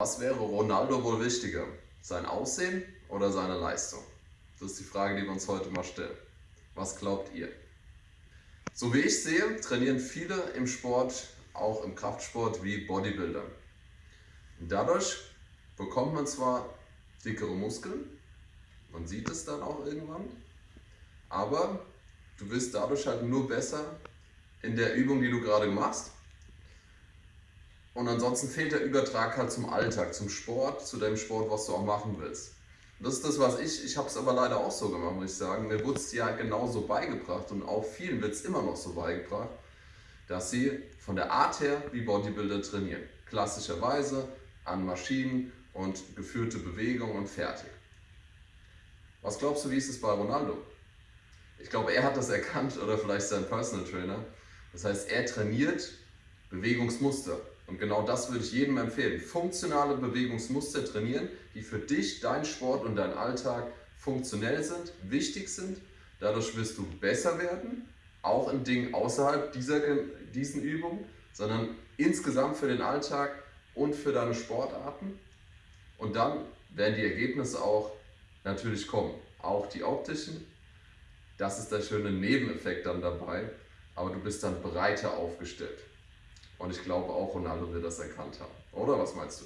Was wäre Ronaldo wohl wichtiger? Sein Aussehen oder seine Leistung? Das ist die Frage, die wir uns heute mal stellen. Was glaubt ihr? So wie ich sehe, trainieren viele im Sport, auch im Kraftsport, wie Bodybuilder. Und dadurch bekommt man zwar dickere Muskeln, man sieht es dann auch irgendwann, aber du wirst dadurch halt nur besser in der Übung, die du gerade machst und ansonsten fehlt der Übertrag halt zum Alltag, zum Sport, zu dem Sport, was du auch machen willst. Das ist das, was ich, ich habe es aber leider auch so gemacht, muss ich sagen. Mir wurde es ja genauso beigebracht und auch vielen wird es immer noch so beigebracht, dass sie von der Art her wie Bodybuilder trainieren. Klassischerweise an Maschinen und geführte Bewegung und fertig. Was glaubst du, wie ist es bei Ronaldo? Ich glaube, er hat das erkannt oder vielleicht sein Personal Trainer. Das heißt, er trainiert Bewegungsmuster. Und genau das würde ich jedem empfehlen. Funktionale Bewegungsmuster trainieren, die für dich, dein Sport und dein Alltag funktionell sind, wichtig sind. Dadurch wirst du besser werden, auch in Dingen außerhalb dieser, diesen Übungen, sondern insgesamt für den Alltag und für deine Sportarten. Und dann werden die Ergebnisse auch natürlich kommen. Auch die optischen. Das ist der schöne Nebeneffekt dann dabei. Aber du bist dann breiter aufgestellt. Und ich glaube auch Ronaldo wird das erkannt haben. Oder was meinst du?